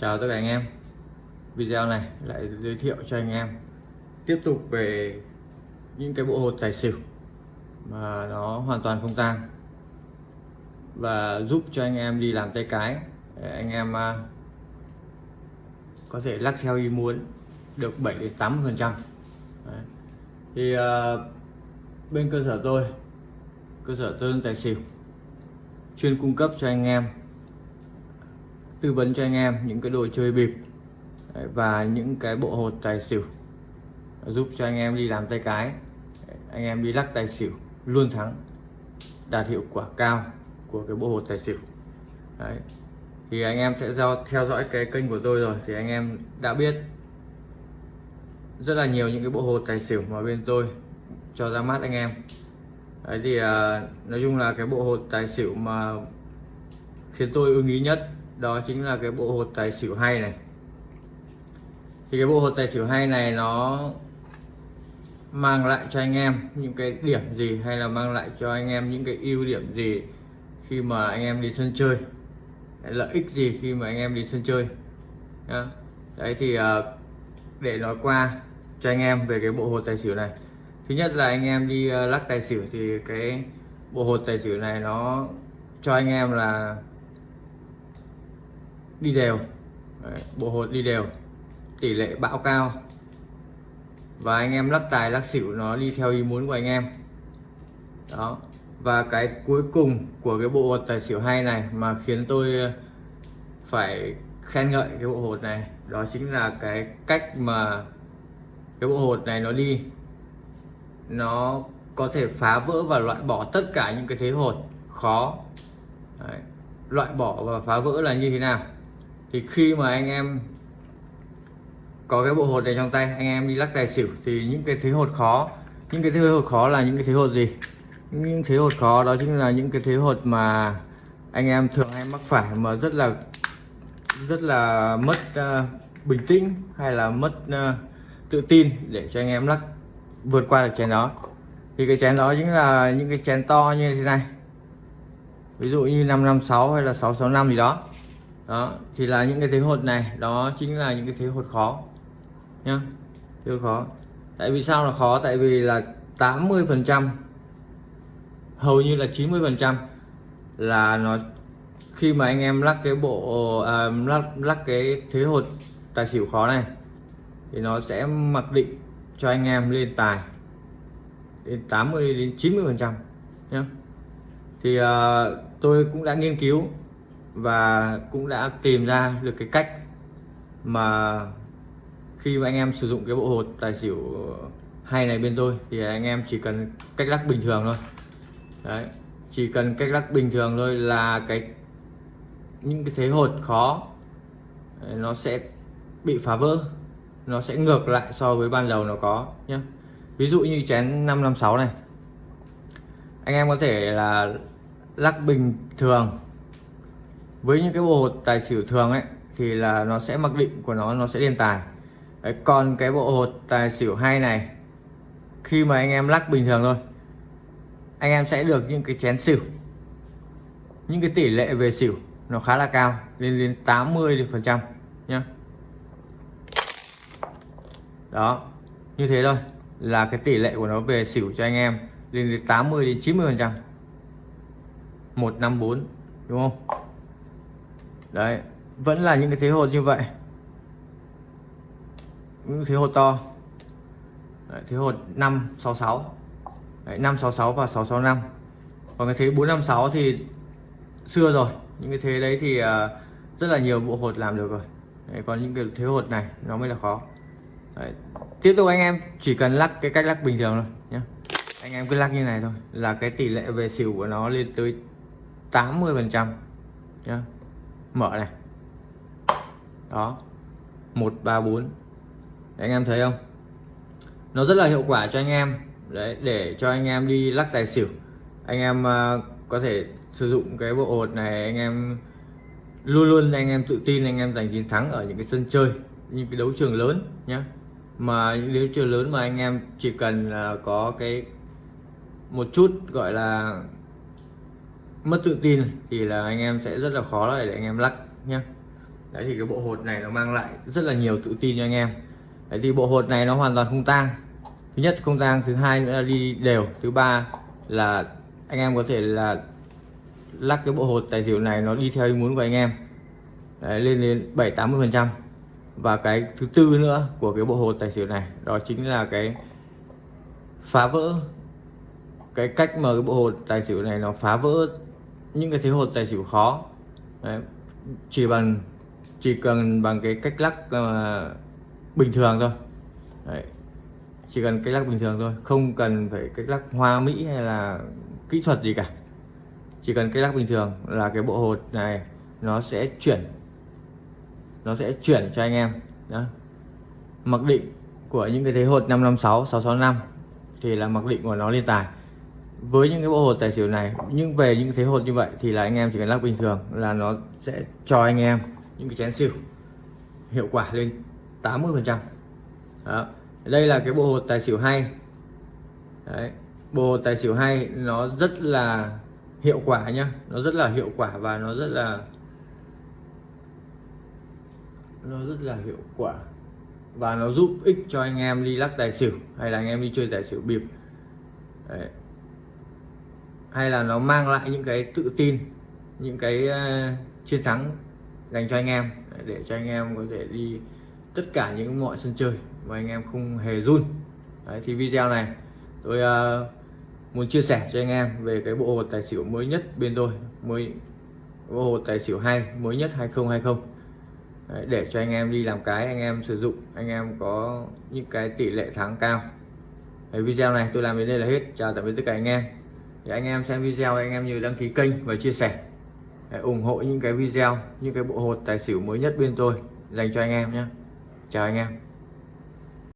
Chào tất cả anh em. Video này lại giới thiệu cho anh em Tiếp tục về những cái bộ hột tài xỉu Mà nó hoàn toàn không tang Và giúp cho anh em đi làm tay cái để Anh em à, có thể lắc theo ý muốn Được 7 đến 80 phần trăm. Thì uh, bên cơ sở tôi Cơ sở tôi tài xỉu Chuyên cung cấp cho anh em tư vấn cho anh em những cái đồ chơi bịp và những cái bộ hột tài xỉu giúp cho anh em đi làm tay cái anh em đi lắc tài xỉu luôn thắng đạt hiệu quả cao của cái bộ hột tài xỉu Đấy. thì anh em sẽ do theo dõi cái kênh của tôi rồi thì anh em đã biết rất là nhiều những cái bộ hột tài xỉu mà bên tôi cho ra mắt anh em Đấy thì uh, nói chung là cái bộ hột tài xỉu mà khiến tôi ưng ý nhất đó chính là cái bộ hột tài xỉu hay này. Thì cái bộ hột tài xỉu hay này nó mang lại cho anh em những cái điểm gì hay là mang lại cho anh em những cái ưu điểm gì khi mà anh em đi sân chơi? Lợi ích gì khi mà anh em đi sân chơi? Đấy thì à, để nói qua cho anh em về cái bộ hột tài xỉu này. Thứ nhất là anh em đi à, lắc tài xỉu thì cái bộ hột tài xỉu này nó cho anh em là đi đều. Đấy, bộ hột đi đều. Tỷ lệ bão cao. Và anh em lắc tài lắc xỉu nó đi theo ý muốn của anh em. Đó. Và cái cuối cùng của cái bộ hột tài xỉu hay này mà khiến tôi ờ, phải khen ngợi cái bộ hột này đó chính là cái cách mà cái bộ hột này nó đi. Nó có thể phá vỡ và loại bỏ tất cả những cái thế hột khó. Đấy. loại bỏ và phá vỡ là như thế nào? Thì khi mà anh em có cái bộ hột này trong tay anh em đi lắc tài xỉu thì những cái thế hột khó những cái thế hột khó là những cái thế hột gì? Những thế hột khó đó chính là những cái thế hột mà anh em thường hay mắc phải mà rất là rất là mất uh, bình tĩnh hay là mất uh, tự tin để cho anh em lắc vượt qua được chén đó. Thì cái chén đó chính là những cái chén to như thế này. Ví dụ như 556 hay là 665 gì đó đó thì là những cái thế hột này đó chính là những cái thế hột khó nhá. Thế hột khó. Tại vì sao là khó? Tại vì là 80 phần trăm hầu như là 90 phần trăm là nó khi mà anh em lắc cái bộ à, lắc lắc cái thế hột tài xỉu khó này thì nó sẽ mặc định cho anh em lên tài đến 80 đến 90 phần trăm nhé thì uh, tôi cũng đã nghiên cứu và cũng đã tìm ra được cái cách mà khi mà anh em sử dụng cái bộ hột tài xỉu hay này bên tôi, thì anh em chỉ cần cách lắc bình thường thôi. Đấy, chỉ cần cách lắc bình thường thôi là cái, những cái thế hột khó, nó sẽ bị phá vỡ, nó sẽ ngược lại so với ban đầu nó có nhé ví dụ như chén 556 này, anh em có thể là lắc bình thường với những cái bộ hột tài xỉu thường ấy thì là nó sẽ mặc định của nó nó sẽ lên tài. Đấy, còn cái bộ hột tài xỉu hay này khi mà anh em lắc bình thường thôi anh em sẽ được những cái chén xỉu. Những cái tỷ lệ về xỉu nó khá là cao lên đến 80 phần trăm nhá. Đó như thế thôi là cái tỷ lệ của nó về xỉu cho anh em lên đến 80 đến 90 phần trăm. 154 đúng không? Đấy vẫn là những cái thế hột như vậy. Những thế hột to. Đấy, thế hột 566 đấy, 566 và 665 còn cái thế 456 thì xưa rồi. Những cái thế đấy thì uh, rất là nhiều bộ hột làm được rồi. Đấy, còn những cái thế hột này nó mới là khó. Đấy. tiếp tục anh em chỉ cần lắc cái cách lắc bình thường thôi nhé anh em cứ lắc như này thôi là cái tỷ lệ về xỉu của nó lên tới 80 phần trăm nhé mở này. Đó. Một ba bốn. Anh em thấy không? Nó rất là hiệu quả cho anh em. Đấy để cho anh em đi lắc tài xỉu. Anh em uh, có thể sử dụng cái bộ hột này anh em luôn luôn anh em tự tin anh em giành chiến thắng ở những cái sân chơi những cái đấu trường lớn nhé mà những đấu trường lớn mà anh em chỉ cần là có cái một chút gọi là mất tự tin thì là anh em sẽ rất là khó để anh em lắc nhé đấy thì cái bộ hột này nó mang lại rất là nhiều tự tin cho anh em. Đấy thì bộ hột này nó hoàn toàn không tang. Thứ nhất không tang thứ hai nữa là đi đều. Thứ ba là anh em có thể là lắc cái bộ hột tài xỉu này nó đi theo ý muốn của anh em. Đấy, lên đến 7 80 phần trăm. Và cái thứ tư nữa của cái bộ hột tài xỉu này đó chính là cái phá vỡ cái cách mà cái bộ hột tài xỉu này nó phá vỡ những cái thế hột tài xỉu khó. Đấy, chỉ bằng chỉ cần bằng cái cách lắc uh, bình thường thôi. Đấy, chỉ cần cách lắc bình thường thôi. Không cần phải cách lắc hoa mỹ hay là kỹ thuật gì cả. Chỉ cần cách lắc bình thường là cái bộ hột này nó sẽ chuyển nó sẽ chuyển cho anh em. Đó. Mặc định của những cái thế hột 556 665 thì là mặc định của nó lên tài với những cái bộ hột tài xỉu này, nhưng về những thế hột như vậy thì là anh em chỉ cần lắc bình thường là nó sẽ cho anh em những cái chén xỉu hiệu quả lên 80 phần trăm đây là cái bộ hột tài xỉu hay Đấy. bộ hột tài xỉu hay nó rất là hiệu quả nhá, nó rất là hiệu quả và nó rất là, nó rất là hiệu quả và nó giúp ích cho anh em đi lắc tài xỉu hay là anh em đi chơi tài xỉu bịp Đấy hay là nó mang lại những cái tự tin những cái ờ, chiến thắng dành cho anh em để cho anh em có thể đi tất cả những mọi sân chơi mà anh em không hề run. Đấy, thì video này tôi uh, muốn chia sẻ cho anh em về cái bộ hột tài xỉu mới nhất bên tôi mới bộ hột tài xỉu hay mới nhất 2020 Đấy, để cho anh em đi làm cái anh em sử dụng anh em có những cái tỷ lệ thắng cao. Đấy, video này tôi làm đến đây là hết. Chào tạm biệt tất cả anh em để anh em xem video, anh em như đăng ký kênh và chia sẻ. Để ủng hộ những cái video, những cái bộ hột tài xỉu mới nhất bên tôi dành cho anh em nhé. Chào anh em.